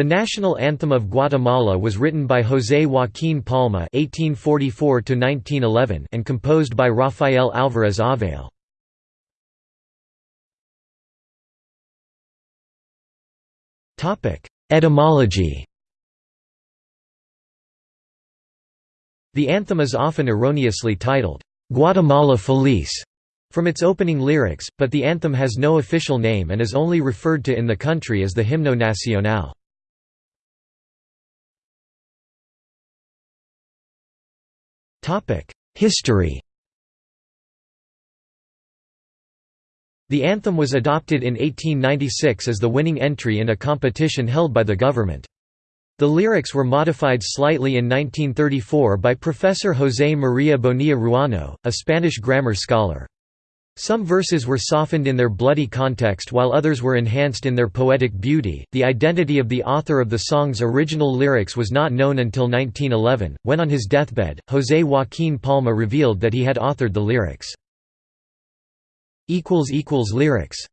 The national anthem of Guatemala was written by José Joaquín Palma (1844–1911) and composed by Rafael Alvarez Ovalle. Topic: Etymology. The anthem is often erroneously titled Guatemala Feliz from its opening lyrics, but the anthem has no official name and is only referred to in the country as the Himno Nacional. History The anthem was adopted in 1896 as the winning entry in a competition held by the government. The lyrics were modified slightly in 1934 by Professor José María Bonilla Ruano, a Spanish grammar scholar. Some verses were softened in their bloody context while others were enhanced in their poetic beauty. The identity of the author of the song's original lyrics was not known until 1911, when on his deathbed, José Joaquín Palma revealed that he had authored the lyrics. Lyrics